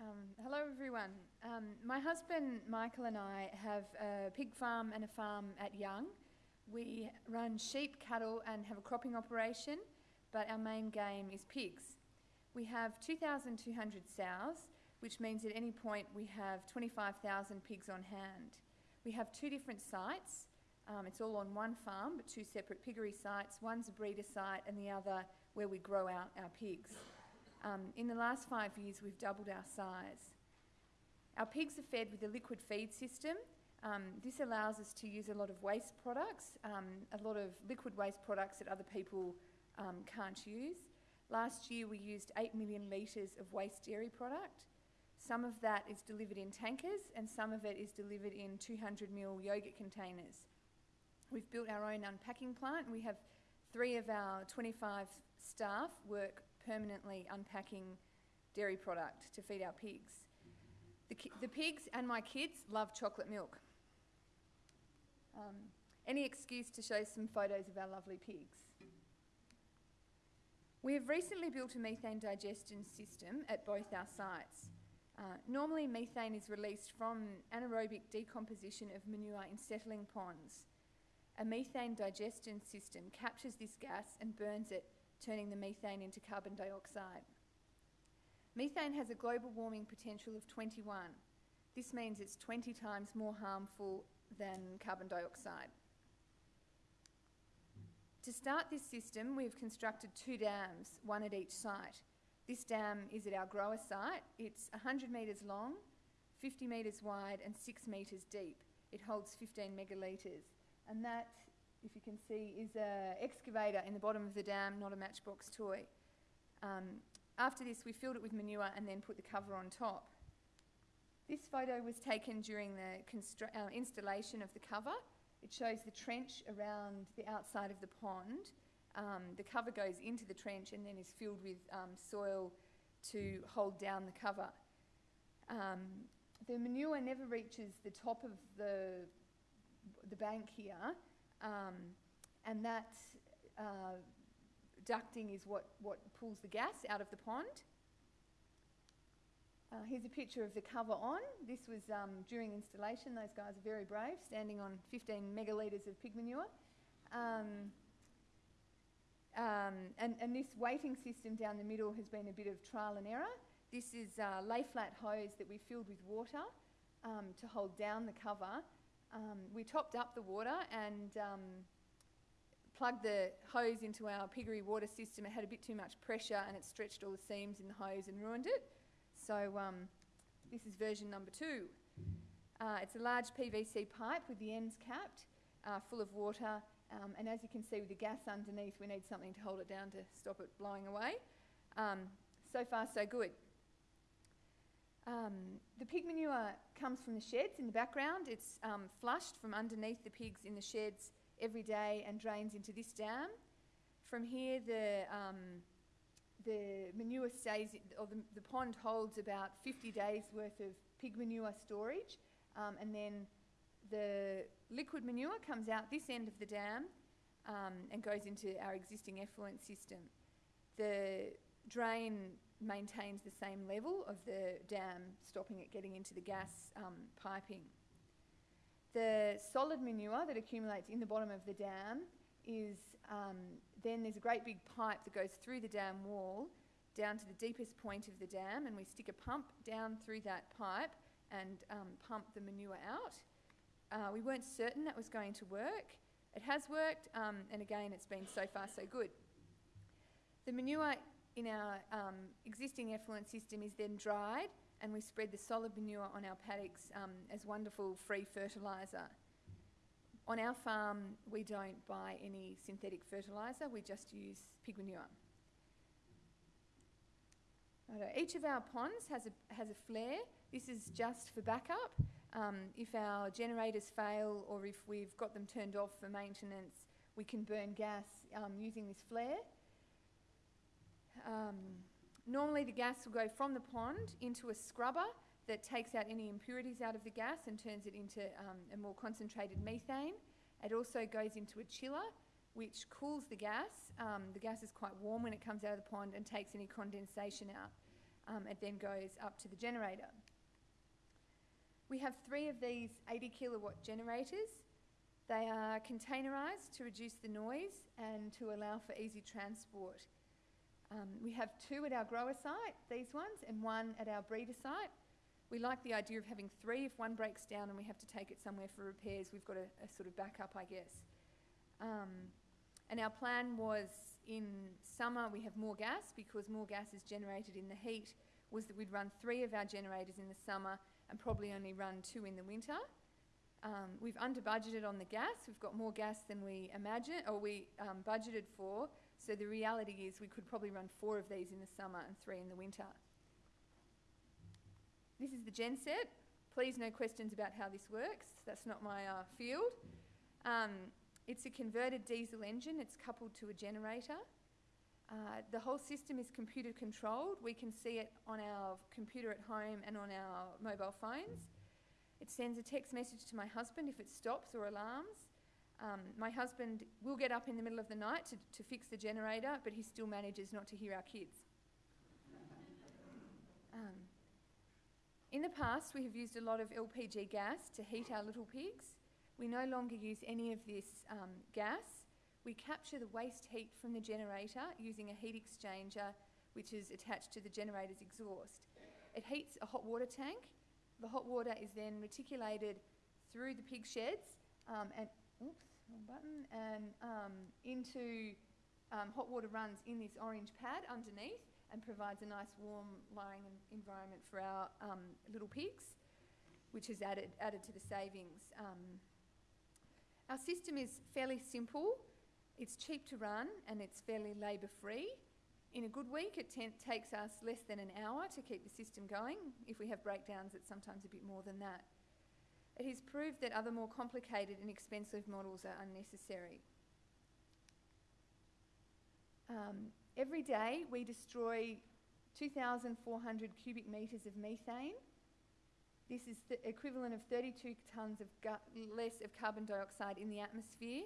Um, hello, everyone. Um, my husband Michael and I have a pig farm and a farm at Young. We run sheep, cattle, and have a cropping operation, but our main game is pigs. We have 2,200 sows, which means at any point we have 25,000 pigs on hand. We have two different sites. Um, it's all on one farm, but two separate piggery sites. One's a breeder site, and the other where we grow out our pigs. Um, in the last five years, we've doubled our size. Our pigs are fed with a liquid feed system. Um, this allows us to use a lot of waste products, um, a lot of liquid waste products that other people um, can't use. Last year, we used 8 million litres of waste dairy product. Some of that is delivered in tankers, and some of it is delivered in 200 ml yogurt containers. We've built our own unpacking plant, we have three of our 25 staff work permanently unpacking dairy product to feed our pigs. The, the pigs and my kids love chocolate milk. Um, any excuse to show some photos of our lovely pigs. We have recently built a methane digestion system at both our sites. Uh, normally, methane is released from anaerobic decomposition of manure in settling ponds. A methane digestion system captures this gas and burns it turning the methane into carbon dioxide. Methane has a global warming potential of 21. This means it's 20 times more harmful than carbon dioxide. To start this system, we've constructed two dams, one at each site. This dam is at our grower site. It's 100 metres long, 50 metres wide, and 6 metres deep. It holds 15 megalitres. And that if you can see, is an excavator in the bottom of the dam, not a matchbox toy. Um, after this, we filled it with manure and then put the cover on top. This photo was taken during the uh, installation of the cover. It shows the trench around the outside of the pond. Um, the cover goes into the trench and then is filled with um, soil to hold down the cover. Um, the manure never reaches the top of the, the bank here, um, and that uh, ducting is what, what pulls the gas out of the pond. Uh, here's a picture of the cover on. This was um, during installation. Those guys are very brave, standing on 15 megalitres of pig manure. Um, um, and, and, this weighting system down the middle has been a bit of trial and error. This is a lay flat hose that we filled with water um, to hold down the cover um, we topped up the water and um, plugged the hose into our piggery water system. It had a bit too much pressure and it stretched all the seams in the hose and ruined it. So um, this is version number two. Uh, it's a large PVC pipe with the ends capped, uh, full of water. Um, and as you can see with the gas underneath, we need something to hold it down to stop it blowing away. Um, so far, so good. Um, the pig manure comes from the sheds in the background. It's um, flushed from underneath the pigs in the sheds every day and drains into this dam. From here, the, um, the manure stays, or the, the, pond holds about 50 days worth of pig manure storage, um, and then the liquid manure comes out this end of the dam um, and goes into our existing effluent system. The drain maintains the same level of the dam, stopping it getting into the gas um, piping. The solid manure that accumulates in the bottom of the dam is um, then there's a great big pipe that goes through the dam wall down to the deepest point of the dam, and we stick a pump down through that pipe and um, pump the manure out. Uh, we weren't certain that was going to work. It has worked, um, and again, it's been so far so good. The manure in our um, existing effluent system is then dried and we spread the solid manure on our paddocks um, as wonderful free fertiliser. On our farm, we don't buy any synthetic fertiliser, we just use pig manure. Each of our ponds has a, has a flare. This is just for backup. Um, if our generators fail or if we've got them turned off for maintenance, we can burn gas um, using this flare. Um, normally the gas will go from the pond into a scrubber that takes out any impurities out of the gas and turns it into um, a more concentrated methane. It also goes into a chiller which cools the gas. Um, the gas is quite warm when it comes out of the pond and takes any condensation out. Um, it then goes up to the generator. We have three of these 80 kilowatt generators. They are containerised to reduce the noise and to allow for easy transport. Um, we have two at our grower site, these ones, and one at our breeder site. We like the idea of having three. If one breaks down and we have to take it somewhere for repairs, we've got a, a sort of backup, I guess. Um, and our plan was in summer we have more gas because more gas is generated in the heat, was that we'd run three of our generators in the summer and probably only run two in the winter. Um, we've under budgeted on the gas. We've got more gas than we imagined or we um, budgeted for. So the reality is we could probably run four of these in the summer and three in the winter. This is the gen set. Please no questions about how this works. That's not my uh, field. Um, it's a converted diesel engine. It's coupled to a generator. Uh, the whole system is computer controlled. We can see it on our computer at home and on our mobile phones. It sends a text message to my husband if it stops or alarms. Um, my husband will get up in the middle of the night to, to fix the generator, but he still manages not to hear our kids. um, in the past, we have used a lot of LPG gas to heat our little pigs. We no longer use any of this um, gas. We capture the waste heat from the generator using a heat exchanger which is attached to the generator's exhaust. It heats a hot water tank. The hot water is then reticulated through the pig sheds um, and oops, wrong button, and um, into um, hot water runs in this orange pad underneath and provides a nice warm lying environment for our um, little pigs, which is added, added to the savings. Um, our system is fairly simple. It's cheap to run and it's fairly labour free. In a good week, it takes us less than an hour to keep the system going. If we have breakdowns, it's sometimes a bit more than that. It has proved that other more complicated and expensive models are unnecessary. Um, every day we destroy 2,400 cubic metres of methane. This is the equivalent of 32 tonnes of less of carbon dioxide in the atmosphere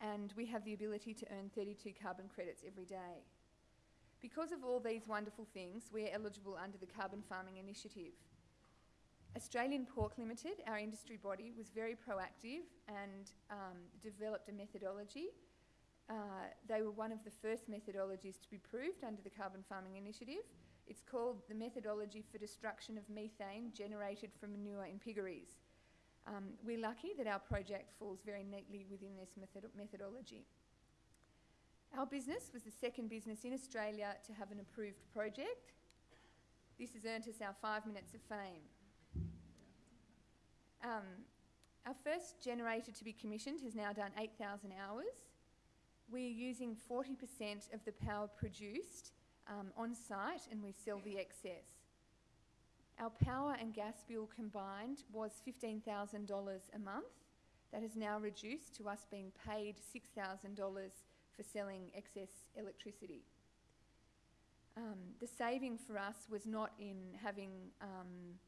and we have the ability to earn 32 carbon credits every day. Because of all these wonderful things, we're eligible under the Carbon Farming Initiative. Australian Pork Limited, our industry body, was very proactive and um, developed a methodology. Uh, they were one of the first methodologies to be proved under the Carbon Farming Initiative. It's called the Methodology for Destruction of Methane Generated from Manure in Piggeries. Um, we're lucky that our project falls very neatly within this method methodology. Our business was the second business in Australia to have an approved project. This has earned us our five minutes of fame. Um, our first generator to be commissioned has now done 8,000 hours. We're using 40% of the power produced um, on site and we sell the excess. Our power and gas bill combined was $15,000 a month. That has now reduced to us being paid $6,000 for selling excess electricity. Um, the saving for us was not in having um,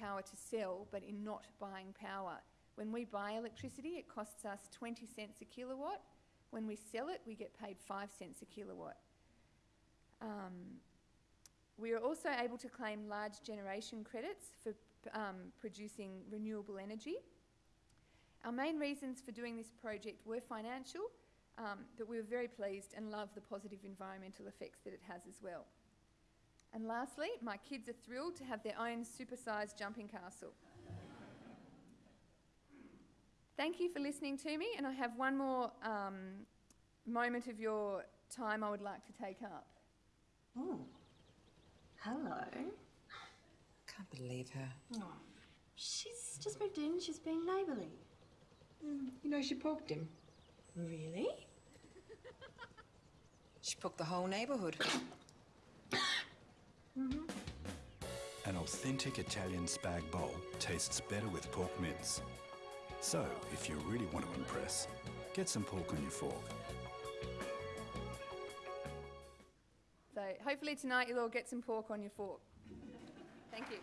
power to sell, but in not buying power. When we buy electricity, it costs us 20 cents a kilowatt. When we sell it, we get paid 5 cents a kilowatt. Um, we are also able to claim large generation credits for um, producing renewable energy. Our main reasons for doing this project were financial, um, but we were very pleased and love the positive environmental effects that it has as well. And lastly, my kids are thrilled to have their own supersized jumping castle. Thank you for listening to me, and I have one more um, moment of your time I would like to take up. Oh, hello. Can't believe her. Oh, she's just moved in. She's being neighbourly. Mm, you know, she poked him. Really? She poked the whole neighbourhood. Mm-hmm. An authentic Italian spag bowl tastes better with pork mince. So, if you really want to impress, get some pork on your fork. So hopefully tonight you'll all get some pork on your fork. Thank you.